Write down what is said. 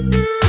good night.